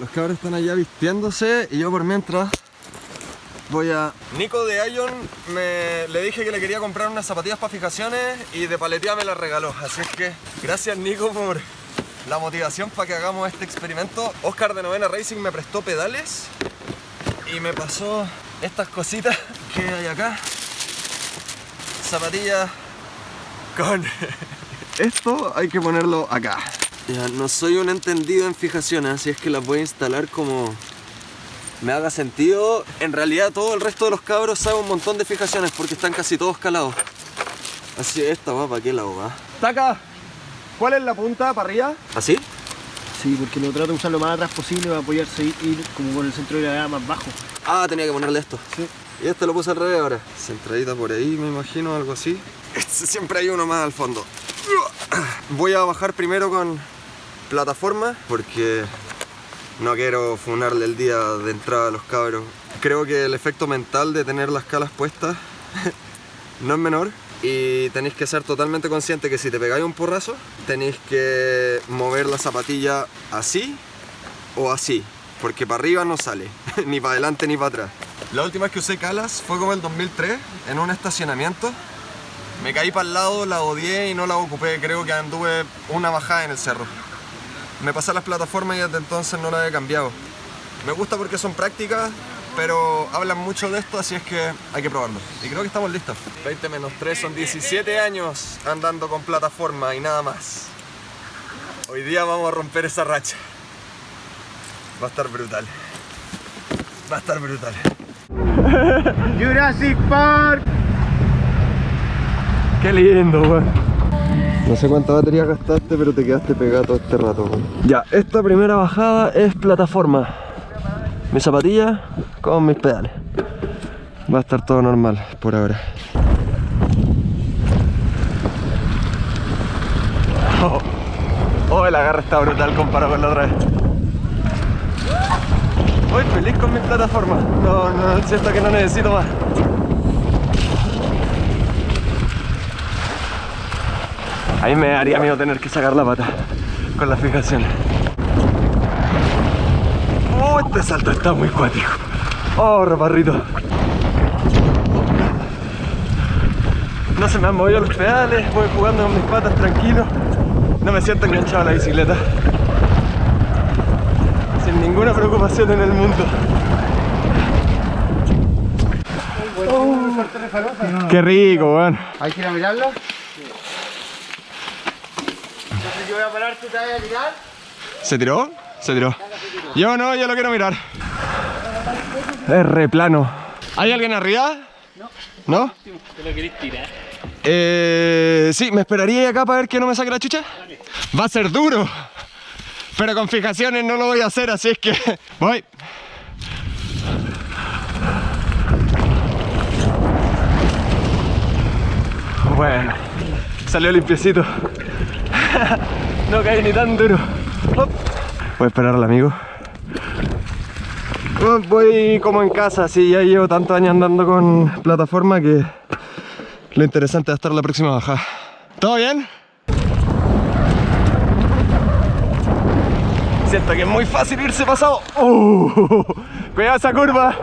Los cabros están allá vistiéndose y yo por mientras voy a... Nico de Ion me... le dije que le quería comprar unas zapatillas para fijaciones y de paletía me las regaló. Así es que gracias Nico por la motivación para que hagamos este experimento. Oscar de Novena Racing me prestó pedales y me pasó estas cositas que hay acá. Zapatillas con... Esto hay que ponerlo acá. Ya, no soy un entendido en fijaciones, así es que las voy a instalar como me haga sentido. En realidad todo el resto de los cabros sabe un montón de fijaciones porque están casi todos calados. Así, esta va, ¿para qué lado va? Taca, ¿cuál es la punta para arriba? ¿Así? Sí, porque lo trato de usar lo más atrás posible para apoyarse y ir como con el centro de gravedad más bajo. Ah, tenía que ponerle esto. Sí. Y este lo puse al revés ahora. Centradita por ahí, me imagino, algo así. Este, siempre hay uno más al fondo. Voy a bajar primero con plataforma porque no quiero funarle el día de entrada a los cabros. Creo que el efecto mental de tener las calas puestas no es menor y tenéis que ser totalmente consciente que si te pegáis un porrazo tenéis que mover la zapatilla así o así porque para arriba no sale, ni para adelante ni para atrás. La última vez que usé calas fue como el 2003 en un estacionamiento me caí para el lado, la odié y no la ocupé, creo que anduve una bajada en el cerro me pasé las plataformas y desde entonces no las he cambiado. Me gusta porque son prácticas, pero hablan mucho de esto, así es que hay que probarlo. Y creo que estamos listos. 20 menos 3 son 17 años andando con plataforma y nada más. Hoy día vamos a romper esa racha. Va a estar brutal. Va a estar brutal. Jurassic Park. Qué lindo, weón. No sé cuánta batería gastaste, pero te quedaste pegado todo este rato. Ya, esta primera bajada es plataforma. Mi zapatilla con mis pedales. Va a estar todo normal por ahora. Oh, oh, el agarre está brutal comparado con la otra vez. Voy feliz con mi plataforma. No, no, siento que no necesito más. A mí me daría miedo tener que sacar la pata con la fijación. Oh, este salto está muy cuático. Oh, raparrito. No se me han movido los pedales, voy jugando con mis patas tranquilo. No me siento enganchado a la bicicleta. Sin ninguna preocupación en el mundo. Qué rico, weón. ¿Hay que ir a mirarlo? Yo voy a parar, tú te vas a tirar. ¿Se tiró? Se tiró. Yo no, yo lo quiero mirar. Es re plano. ¿Hay alguien arriba? No. ¿No? ¿Te lo querés tirar? Eh, sí, ¿me esperaría acá para ver que no me saque la chucha? Va a ser duro. Pero con fijaciones no lo voy a hacer, así es que voy. Bueno, salió limpiecito. no caí ni tan duro. Voy a esperar al amigo. Voy como en casa, sí, ya llevo tantos años andando con plataforma que lo interesante va a estar la próxima bajada. ¿Todo bien? Siento que es muy fácil irse pasado. Uh, cuidado esa curva.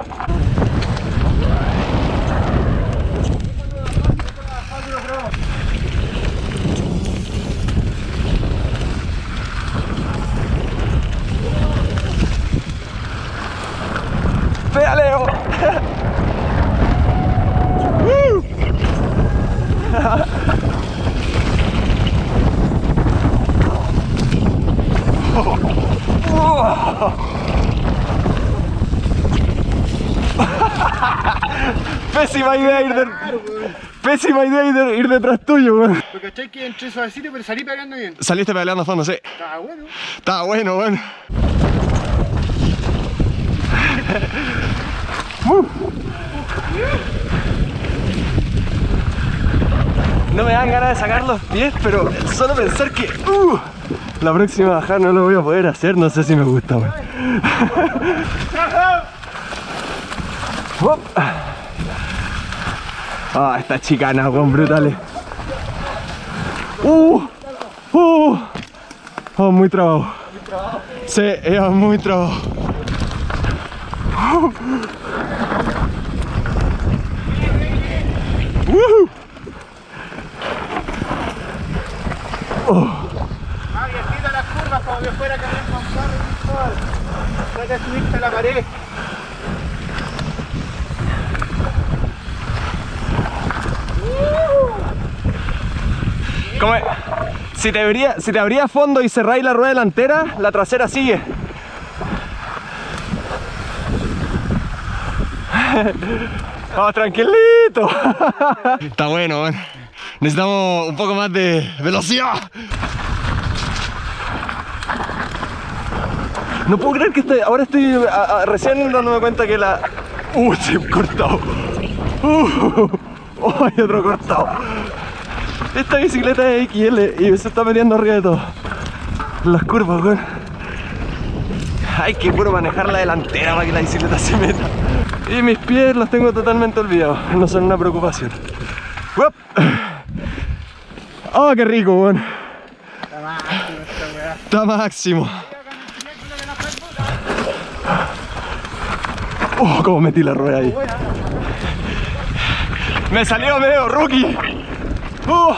Uh. Pésima idea ir, de... Pésima idea ir, de- ir detrás tuyo, weón. Lo cachai que entré suavecito, pero salí pegando bien. Saliste pedaleando a fondo, sí. Estaba bueno. Estaba bueno, weón. No me dan ganas de sacar los pies, pero solo pensar que uh, la próxima bajada no lo voy a poder hacer, no sé si me gusta. Hop. Ah, esta chicana, weón, brutales. Uh, uh. Oh, muy trabajo. Sí, era muy trabajo. Woohoo. Ah, viejito las curvas como que fuera camión con carro y todo. Trata de subirte a la pared. Como- si, te abría, si te abría fondo y cerráis la rueda delantera, la trasera sigue. Vamos tranquilito. Está bueno, man. Necesitamos un poco más de velocidad. No puedo creer que estoy, ahora estoy a- a- recién dándome cuenta que la... Uh, se ha cortado. Uh, oh, hay otro cortado. Esta bicicleta es XL y se está metiendo arriba de todo. Las curvas, weón. Hay que puro manejar la delantera para que la bicicleta se meta. Y mis pies los tengo totalmente olvidados. No son una preocupación. ¡Uop! ¡Oh, qué rico, weón! Está máximo. Oh, cómo metí la rueda ahí. Me salió medio rookie. Uh.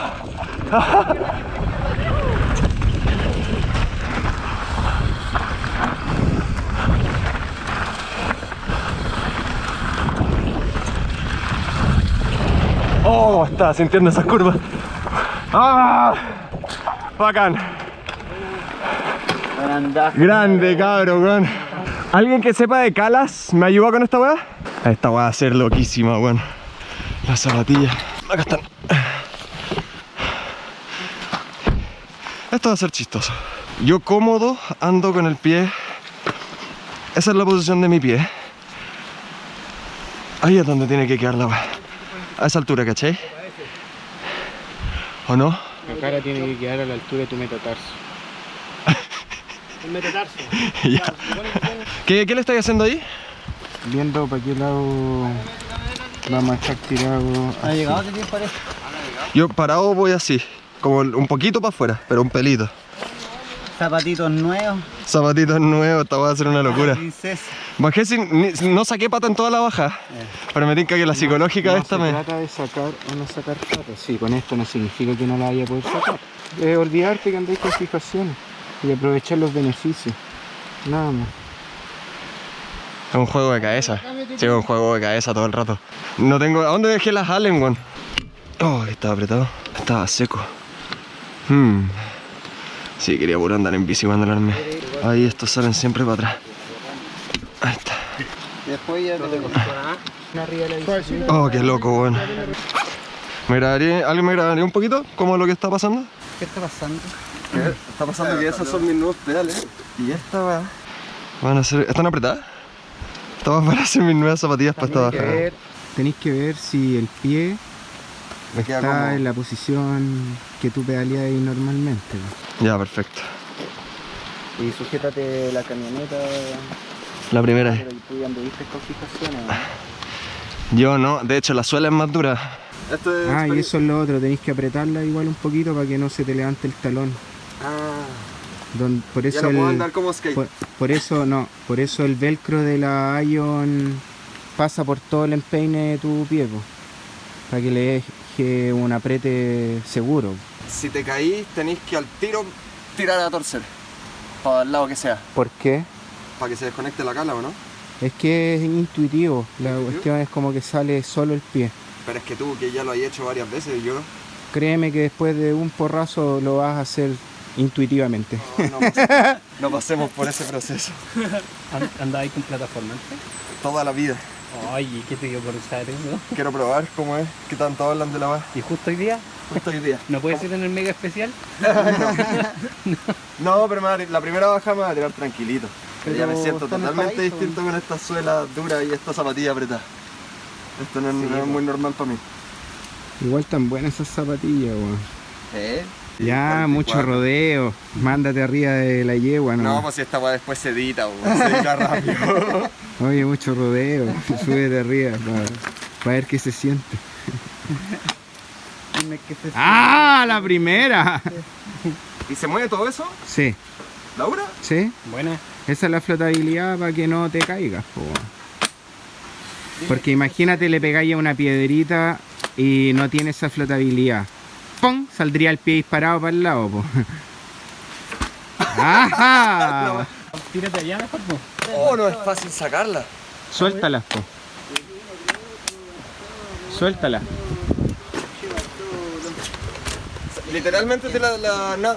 Oh, estaba sintiendo esas curvas. ¡Ah! Bacán. Grande, cabrón, weón. ¿Alguien que sepa de calas me ayuda con esta weá? Esta weá va a ser loquísima, weón. Las zapatillas. Acá están. Esto va a ser chistoso. Yo cómodo ando con el pie. Esa es la posición de mi pie. Ahí es donde tiene que quedar la weá. A esa altura, ¿cachai? ¿O no? La cara tiene que quedar a la altura de tu metatarso. El metatarso. Ya. ¿Qué, ¿Qué le estáis haciendo ahí? Viendo para qué lado vamos a estar tirado. ¿Ha llegado ese tiempo parece? Yo parado voy así, como un poquito para afuera, pero un pelito. Zapatitos nuevos. Zapatitos nuevos, esta va a ser una locura. Princesa. Bajé sin, ni- no saqué pata en toda la baja, pero me tinca que la psicológica no esta se me... trata de sacar o no sacar patas. Sí, con esto no significa que no la vaya a poder sacar. Es olvidarte que andáis con fijaciones y aprovechar los beneficios. Nada más. Es un juego de cabeza. Sí, es un juego de cabeza todo el rato. No tengo... ¿A dónde dejé las Allen, weón? Oh, estaba apretado. Estaba seco. Hmm. Sí, quería puro andar en bici cuando lo armé. Ahí estos salen siempre para atrás. Ahí está. Después ya te Arriba de la bicicleta. Oh, qué loco, weón. ¿Me grabaría, ¿Alguien me grabaría un poquito? ¿Cómo es lo que está pasando? ¿Qué está pasando? Está pasando que esos son mis nuevos pedales. Y esta va. Van a ser. ¿Están apretadas? Estas van a ser mis nuevas zapatillas para esta ver- Tenéis que ver si el pie Me queda está como. en la posición que tú pedaleas ahí normalmente. Ya, perfecto. Y sujétate la camioneta. La primera. Pero tú ya anduviste con fijaciones. Yo no, de hecho la suela es más dura. Esto es. Ah, y eso es lo otro, tenéis que apretarla igual un poquito para que no se te levante el talón. Ah, Don- por ya eso no puedo el, andar como skate. por, por eso no, por eso el velcro de la Ion pasa por todo el empeine de tu pie, po, para que le deje un aprete seguro. Si te caís, tenéis que al tiro tirar a torcer. Para el lado que sea. ¿Por qué? Para que se desconecte la cala, ¿o no? Es que es intuitivo, la cuestión es como que sale solo el pie. Pero es que tú, que ya lo has hecho varias veces, yo no. Créeme que después de un porrazo lo vas a hacer intuitivamente. No, pas- no pasemos por ese proceso. ¿Andabas con plataforma? Toda la vida. Ay, ¿qué te dio por usar eso? Quiero probar cómo es, qué tanto hablan de la va. ¿Y justo hoy día? Justo hoy día. ¿No puede ser en el mega especial? No, pero la primera baja me va a tirar tranquilito. Pero ya me siento totalmente paraíso. distinto con esta suela dura y esta zapatilla apretada. Esto no, es- no es muy normal para mí. Igual tan buenas esas zapatillas, weón. ¿Eh? Ya, mucho rodeo. Mándate arriba de la yegua, ¿no? No, pues si esta weá después se edita, weón, se edita rápido. Oye, mucho rodeo. Súbete arriba para ver qué se siente. Dime que se ¡Ah! ¡La primera! ¿Y se mueve todo eso? Sí. ¿Laura? ¿Sí? Buena. Esa es la flotabilidad para que no te caigas, po. Porque imagínate le pegáis a una piedrita y no tiene esa flotabilidad. ¡Pum! Saldría el pie disparado para el lado, po. ¡Ajá! Tírate allá mejor, po. Oh, no es fácil sacarla. Suéltala, po. Suéltala. Literalmente de la, la, na-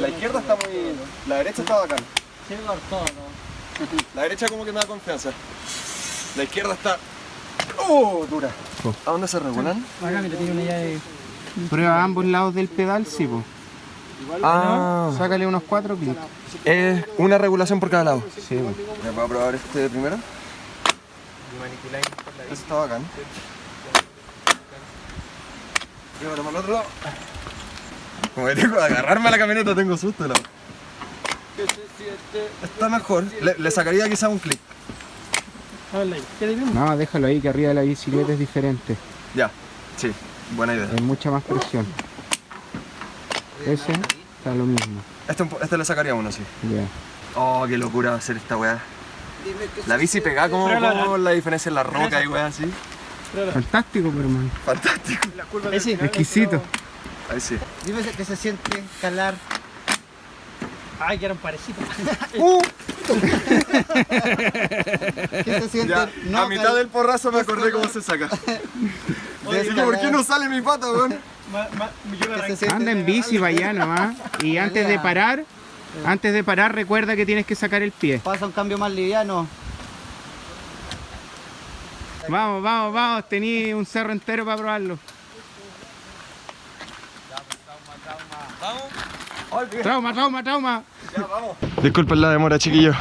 la izquierda está muy. La derecha está bacán. La derecha como que me da confianza. La izquierda está. ¡Oh! Dura. ¿A dónde se regulan? Acá, mira, tiene una llave. Prueba ambos lados del pedal, sí, po. Ah, Sácale unos cuatro clics. es una regulación por cada lado. Sí, po. ¿Me voy a probar este primero? Este está bacán. Y ahora para el otro lado. Como que tengo que agarrarme a la camioneta, tengo susto. La... Está mejor. Le, le sacaría quizá un clic. No, déjalo ahí que arriba de la bicicleta es diferente. Ya, sí, buena idea. Hay mucha más presión. Ese está lo mismo. Este, este le sacaría uno, sí. Ya. Oh, qué locura hacer esta weá. La bici pegada como, como la diferencia en la roca y weá así. Fantástico, pero hermano. Fantástico. Ahí sí. Exquisito. Ahí sí. Dime que se siente calar. Ay, que eran parecidos. ¿Qué se siente? Ya, no a mitad del porrazo me acordé cómo se saca. Dije, ¿por qué no sale mi pata, weón? Anda en bici para allá nomás. Y antes de parar, antes de parar, recuerda que tienes que sacar el pie. Pasa un cambio más liviano. Vamos, vamos, vamos. Tení un cerro entero para probarlo. Trauma, trauma, trauma. Disculpen la demora, chiquillo.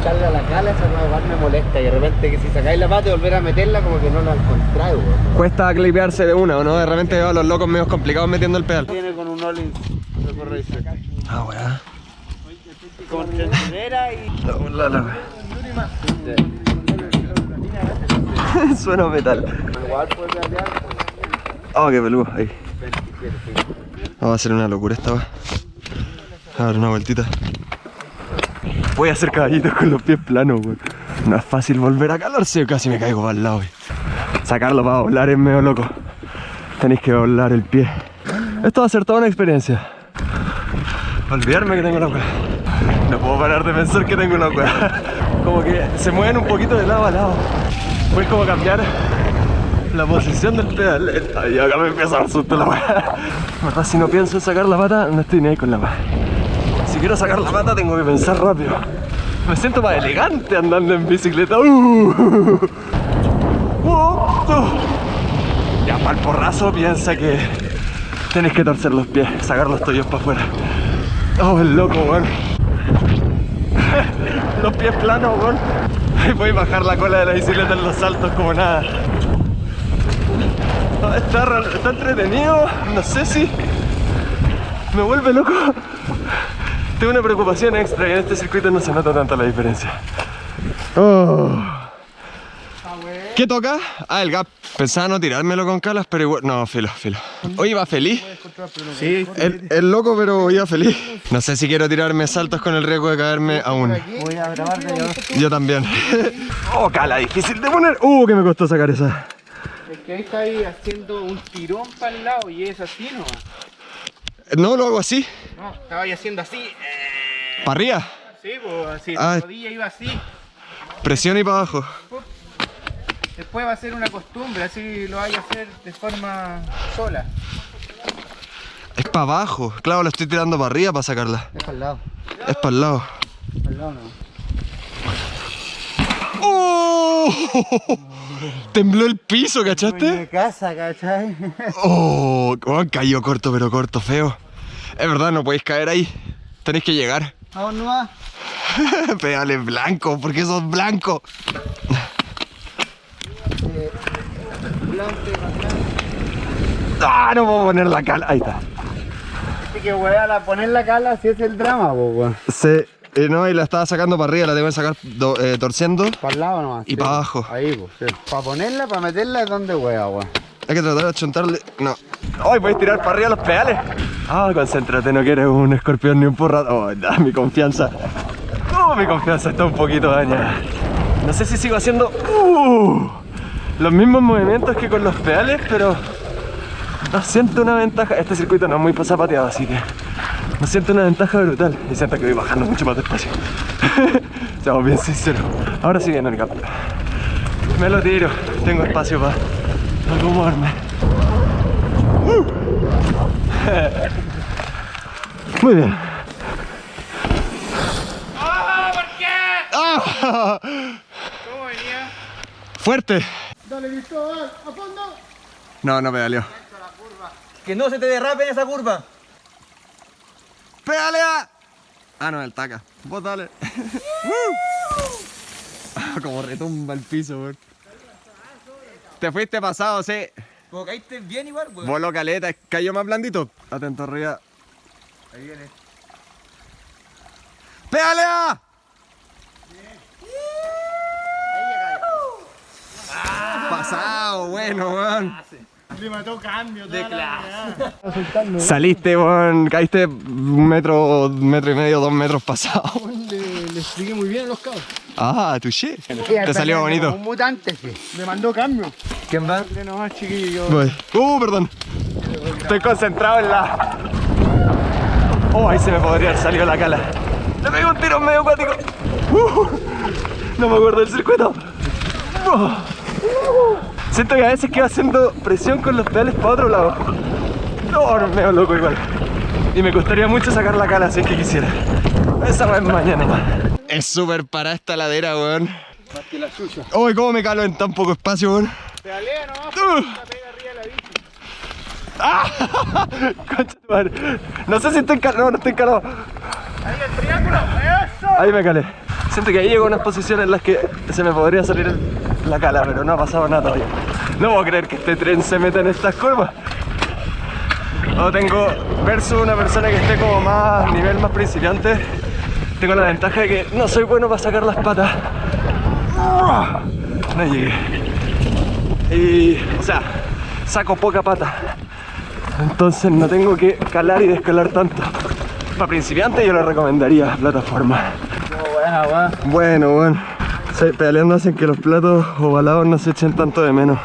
Echarle a la cala, esa igual me molesta. Y de repente que si sacáis la pata y volver a meterla, como que no la encontráis, weón. Cuesta clipearse de una, ¿o no? De repente veo a los locos medio complicados metiendo el pedal. Viene con un all-in. Ah, weá. Con trenera y. La, la, Suena metal. Igual puede. Oh, qué peludo. Ahí. Vamos a hacer una locura esta va. A dar una vueltita. Voy a hacer caballitos con los pies planos, weón. No es fácil volver a calorse, casi me caigo para el lado. Sacarlo para volar es medio loco. Tenéis que volar el pie. Esto va a ser toda una experiencia. Olvidarme que tengo la weá. No puedo parar de pensar que tengo una weá. Como que se mueven un poquito de lado a lado. Fue como cambiar la posición del pedal. Ay, acá me empieza a dar susto la verdad, si no pienso en sacar la pata, no estoy ni ahí con la weá. Si quiero sacar la pata, tengo que pensar rápido. Me siento más elegante andando en bicicleta. ¡Uh! ¡Uh! ¡Uh! Ya para el porrazo piensa que tenés que torcer los pies, sacar los tobillos para afuera. Oh, el loco, weón. los pies planos, weón. Y voy a bajar la cola de la bicicleta en los saltos como nada. Ah, Está, entretenido, no sé si me vuelve loco. Tengo una preocupación extra y en este circuito no se nota tanto la diferencia. Oh. ¿Qué toca? Ah, el gap. Pensaba no tirármelo con calas, pero igual. No, filo, filo. Hoy iba feliz. Sí, El, el loco, pero iba feliz. No sé si quiero tirarme saltos con el riesgo de caerme aún. Voy a grabar de yo. Yo también. Oh, cala, difícil de poner. Uh, que me costó sacar esa. Es que ahí está ahí haciendo un tirón para el lado y es así nomás. No, lo hago así. No, estaba ahí haciendo así. eh, Para arriba. Sí, pues así, Ah. la rodilla iba así. Presión y para abajo. Después va a ser una costumbre, así lo vaya a hacer de forma sola. Es para abajo. Claro, la estoy tirando para arriba para sacarla. Es para el lado. Es para el lado. Para el lado no. ¡Oh! Tembló el piso, De ¿cachaste? casa, ¿cachai? ¡Oh! oh, cayó corto, pero corto, feo. Es verdad, no podéis caer ahí. Tenéis que llegar. Vamos nomás. Pedales blanco, porque sos blanco. ¡Ah! No puedo poner la cala. Ahí está. Así que a poner la cala si es el drama, po, weón. Se, eh, no, y la estaba sacando para arriba, la tengo que sacar do- eh, torciendo. Para el lado nomás. Y para abajo. Ahí, pues. Para ponerla, para meterla es donde wea, weón. Hay que tratar de achontarle. No. ¡Ay, a tirar para arriba los pedales! Ah, concéntrate, no quieres un escorpión ni un porra. Oh, da, mi confianza. Oh, mi confianza está un poquito dañada. No sé si sigo haciendo uh, los mismos movimientos que con los pedales, pero no siento una ventaja. Este circuito no es muy zapateado, así que no siento una ventaja brutal. Y siento que voy bajando mucho más despacio. Seamos bien sinceros. Ahora sí viene el cambio. Me lo tiro, tengo espacio para acomodarme. Uh. Muy bien. ¡Ah! ¿Cómo venía? ¡Fuerte! Dale, Cristóbal, a fondo. No, no pedaleó. Que no se te derrape en esa curva. ¡Pedalea! Ah, no, el taca. Vos dale. Como retumba el piso, weón. Te fuiste pasado, sí. Como caíste bien igual, weón. Voló caleta, cayó más blandito. Atento arriba. Ahí viene. ¡Pedalea! Pasado, bueno, weón. Le mató cambio. De clase. Saliste, caíste un metro, metro y medio, dos metros pasado. Le, le expliqué muy bien a los cabos. Ah, touché. Te salió bonito. Un mutante, sí. Me mandó cambio. ¿Quién va? Nomás, chiquillo. Voy. Uh, perdón. Estoy concentrado en la. Oh, ahí se me podría haber salido la cala. Le pegué un tiro medio acuático. Uh, no me acuerdo del circuito. Uh. Siento que a veces quedo haciendo presión con los pedales para otro lado. No, no, medio loco igual. Y me costaría mucho sacar la cala si es que quisiera. Esa va mañana más. Es súper para esta ladera, weón. Más que la suya. Uy, cómo me calo en tan poco espacio, weón. Pedalea nomás, Uh. la pega arriba de la bici. ¡Ah! Concha tu madre. No sé si estoy calado. No, no estoy calado. Ahí el triángulo. Eso. Ahí me calé. Siento que ahí llego a unas posiciones en las que se me podría salir el- la cala, pero no ha pasado nada todavía. No puedo creer que este tren se meta en estas curvas. No tengo, versus una persona que esté como más, nivel más principiante, tengo la ventaja de que no soy bueno para sacar las patas. No llegué. Y, o sea, saco poca pata. Entonces no tengo que calar y descalar tanto. Para principiantes yo le recomendaría plataforma. Bueno, bueno. Sí, pedaleando hacen que los platos ovalados no se echen tanto de menos.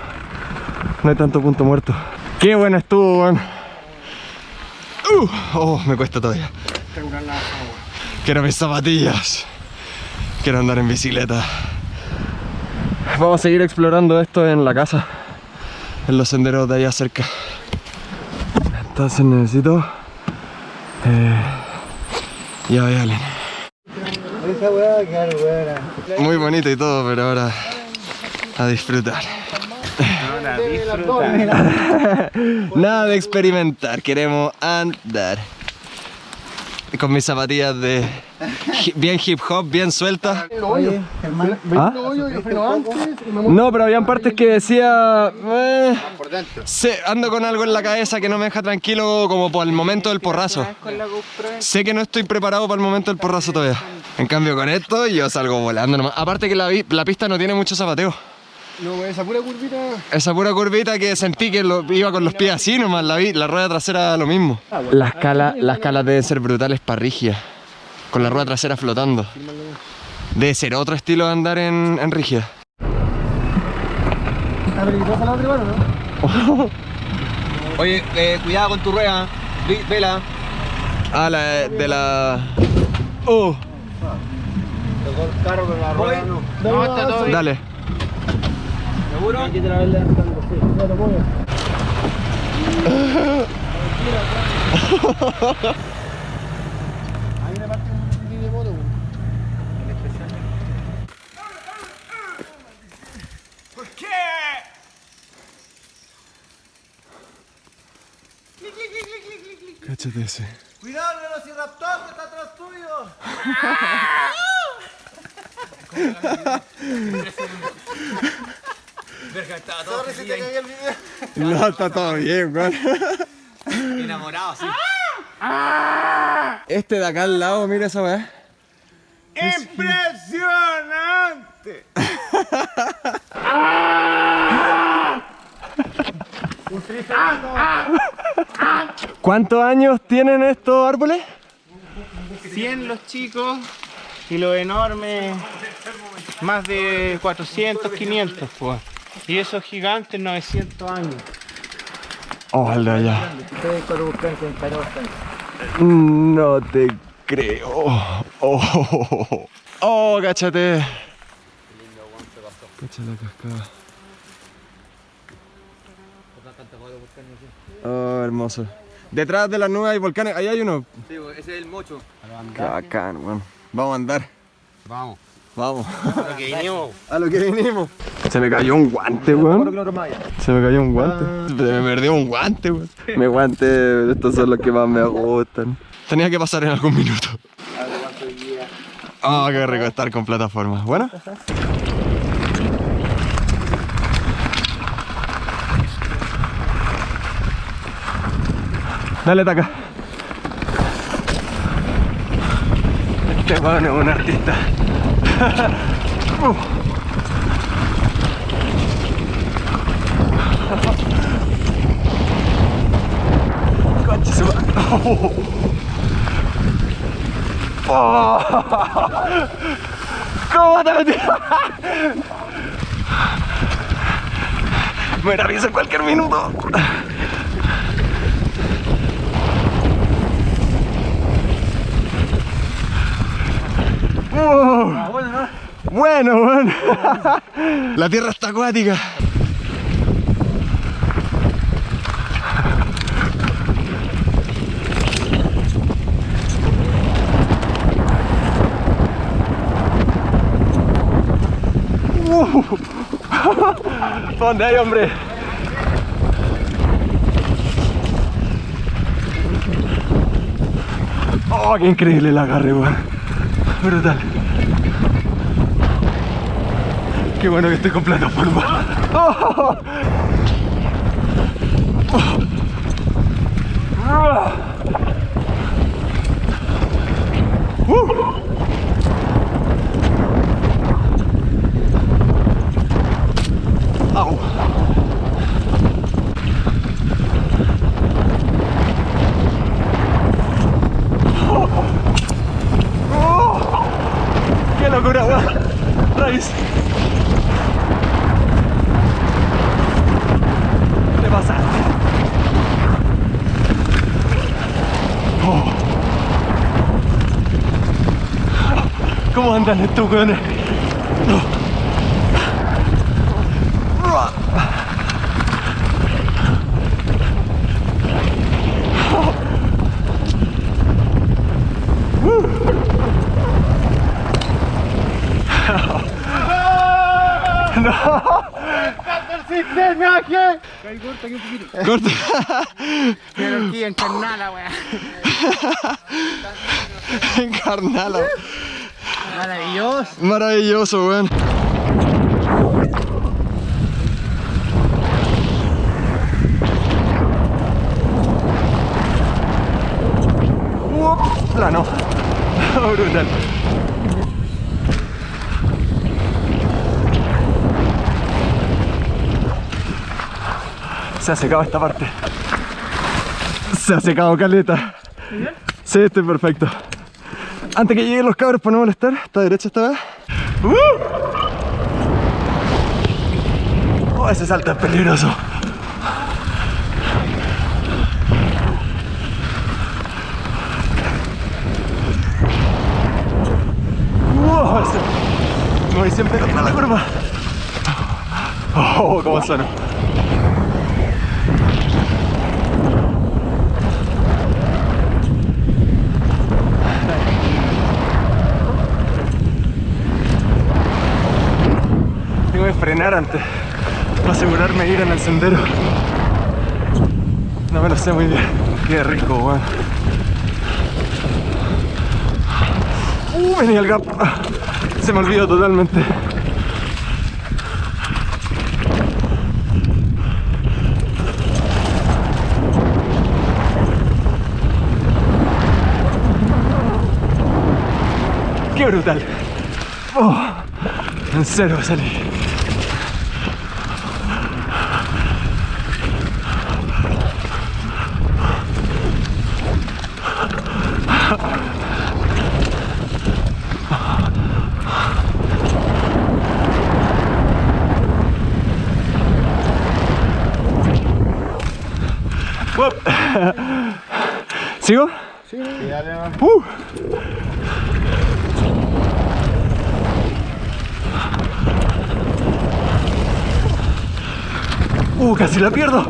No hay tanto punto muerto. Qué bueno estuvo, weón. Uh, oh, me cuesta todavía. Quiero mis zapatillas. Quiero andar en bicicleta. Vamos a seguir explorando esto en la casa. En los senderos de allá cerca. Entonces necesito... Eh, ya vean. Esa weá va a quedar buena. Muy bonito y todo, pero ahora a disfrutar. Nada de experimentar, queremos andar. Con mis zapatillas de bien hip hop, bien Germán. ¿Ah? No, pero habían partes que decía... eh, sé, ando con algo en la cabeza que no me deja tranquilo como por el momento del porrazo. Sé que no estoy preparado para el momento del porrazo todavía. En cambio con esto yo salgo volando nomás. Aparte que la, la pista no tiene mucho zapateo. No, esa pura curvita. Esa pura curvita que sentí que lo- iba con los pies así nomás, la, vi- la rueda trasera lo mismo. Las calas, las calas deben ser brutales para rígida, con la rueda trasera flotando. Debe ser otro estilo de andar en, en rígida. ¿Está peligrosa la otra igual o no? Oye, eh, cuidado con tu rueda. Vela. Ah, la de la... Oh, Tocó el carro con la rueda, no. No, está todo bien. dale. ¿Seguro? Aquí te la ves levantando, sí. Ya lo pongo. Ahí me parte un de moto. weón. Cáchate ese. Cuidado, el velociraptor que está atrás tuyo. Verga, estaba todo Sorry si te caí el video. No, está todo bien, weón. enamorado, sí. Este de acá al lado, mira esa weá. ¡Impresionante! ¿Cuántos años tienen estos árboles? 100 los chicos y los enormes más de 400, 500 pues. Y esos gigantes 900 años. Oh, cara bastante. No te creo. Oh, oh, cáchate. Cacha la cascada. Oh, hermoso. Detrás de las nubes hay volcanes. Ahí hay uno. Sí, ese es el mocho. Qué bacán, weón. Vamos a andar. Vamos. Vamos. Lo que vinimos. A lo que vinimos. Se me cayó un guante, weón. Se me cayó un guante. Se me perdió un guante, weón. Mi guante, estos son los que más me gustan. Tenía que pasar en algún minuto. Ah, qué rico estar con plataformas. ¿Bueno? Dale, taca. Este weón es un artista. Uh. Concha su ma- Oh. ¿Cómo te metí? Me avisa en cualquier minuto. Bueno, bueno. La tierra está acuática. ¿Dónde hay, hombre? Oh, qué increíble el agarre, weón. Brutal. Qué bueno que estoy con plataforma. Oh. Uh. Au. Oh. ¡Qué locura, weón! Raíz. Te. Oh. ¿Cómo andan estos weones? Corta. Pero aquí en Carnala, weá. Carnala. Maravilloso. Maravilloso, weón. Uop, Plano. Brutal. Se ha secado esta parte. Se ha secado caleta. Sí, estoy perfecto. Antes que lleguen los cabros para no molestar, está derecha esta vez. ¡Uh! Oh, ese salto es peligroso. Me voy siempre contra la curva. Oh, cómo suena. Frenar antes para asegurarme ir en el sendero. No me lo sé muy bien. Qué rico, weón. Uh, venía el gap. Se me olvidó totalmente. Qué brutal. Oh, en cero salí. ¿Sigo? Sí. Uh. Uh, casi la pierdo.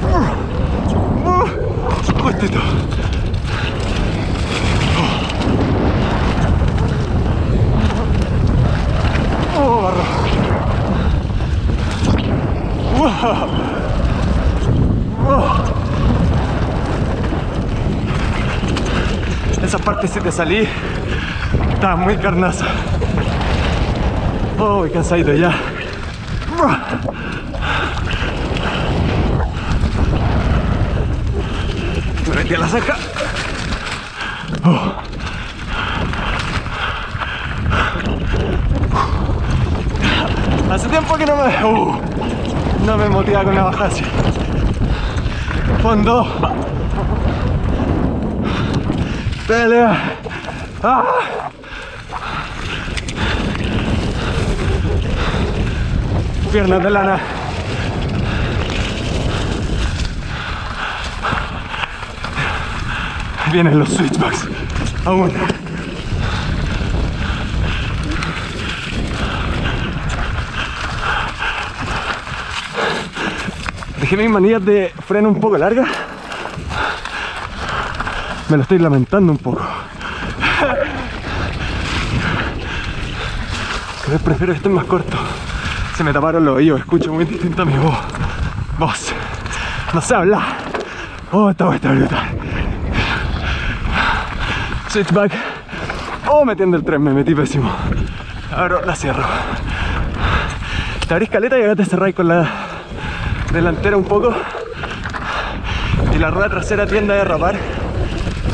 Uh, uh, justito. Oh, barro. Wow. Esa parte si te salí, estaba muy carnaza. Oh, cansadito ya. Me metí a la saca. Oh. Hace tiempo que no me, uh, no me motiva con una bajada así. Fondo. Ah. Piernas de lana. Vienen los switchbacks. Aún. Dejé mis manillas de freno un poco largas. Me lo estoy lamentando un poco. Pero prefiero que estén más cortos. Se me taparon los oídos, escucho muy distinto a mi voz. Voz. No sé hablar. Oh, esta voz está brutal. Switchback. Oh, metiendo el tren, me metí pésimo. Ahora la cierro. Te abrís caleta y ahora te cerráis con la delantera un poco. Y la rueda trasera tiende a derrapar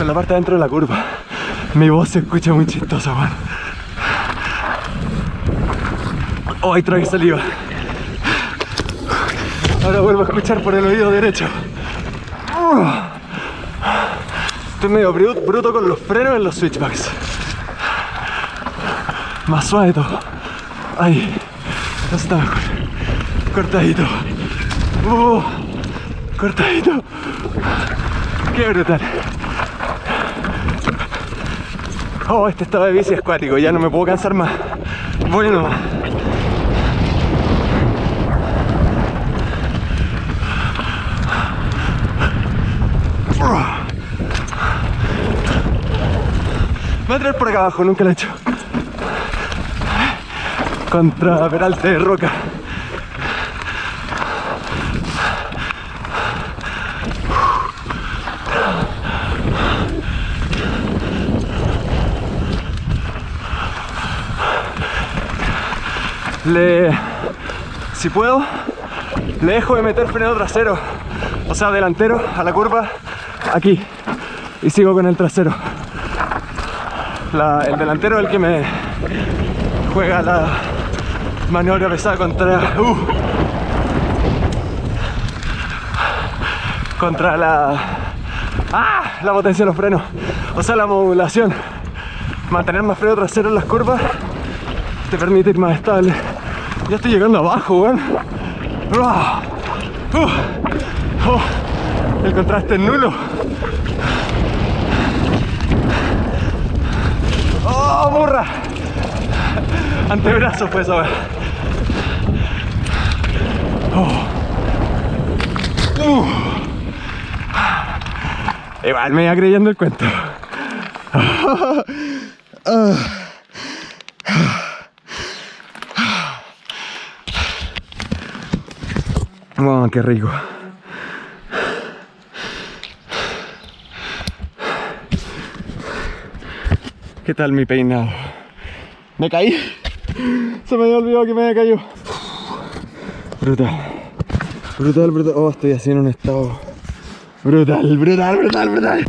con la parte dentro de la curva. Mi voz se escucha muy chistosa, man. Oh, ahí trae saliva. Ahora vuelvo a escuchar por el oído derecho. Estoy medio bru- bruto con los frenos en los switchbacks. Más suave todo. Ahí. Eso está mejor. Cortadito. Uh, cortadito. Qué brutal. Oh, este estado de bici es cuático, ya no me puedo cansar más. Bueno. Voy a traer por acá abajo, nunca lo he hecho. Contra Peralte de Roca. Le... Si puedo, le dejo de meter freno trasero, o sea, delantero, a la curva, aquí. Y sigo con el trasero. El delantero es el que me juega la maniobra pesada contra... uh, contra la... ¡Ah! La potencia de los frenos. O sea, la modulación. Mantener más freno trasero en las curvas te permite ir más estable. Ya estoy llegando abajo, weón. Ah, uh, oh, el contraste es nulo. ¡Oh, burra! Antebrazo fue esa, weón. Oh. Uh. Igual me iba creyendo el cuento. Oh, qué rico. ¿Qué tal mi peinado? Me caí. Se me había olvidado que me había caído. Brutal. Brutal, brutal. Oh, estoy así en un estado. Brutal, brutal, brutal, brutal.